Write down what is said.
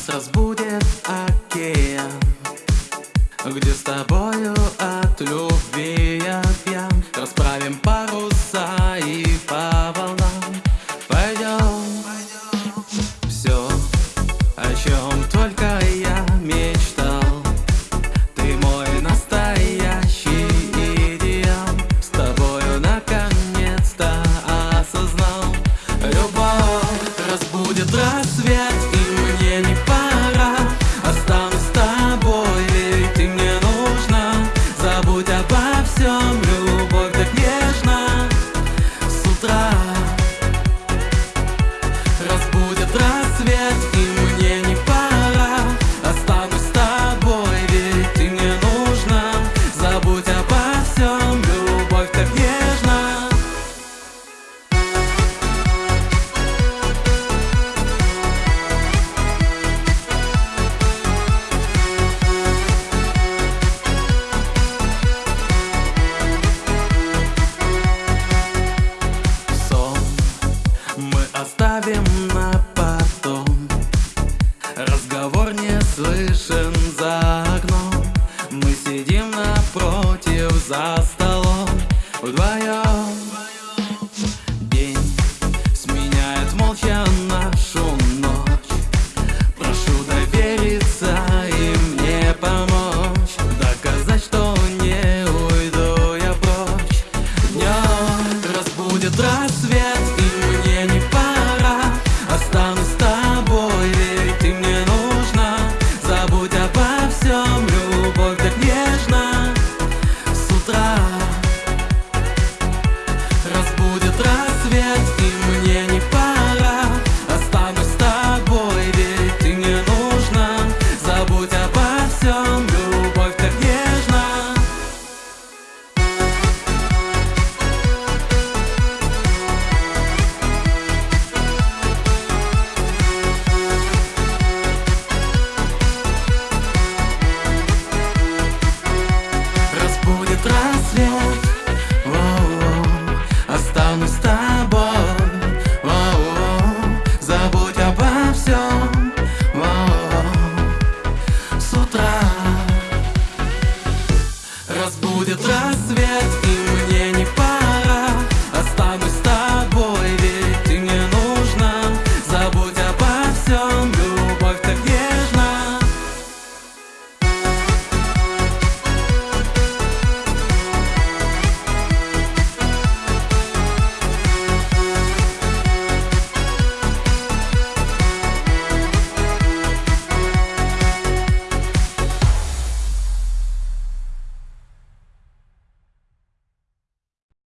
Нас разбудит океан Где с тобою от любви оставим на потом. Разговор не слышен за окном. Мы сидим напротив за столом. Вдвоем нас будет рассвет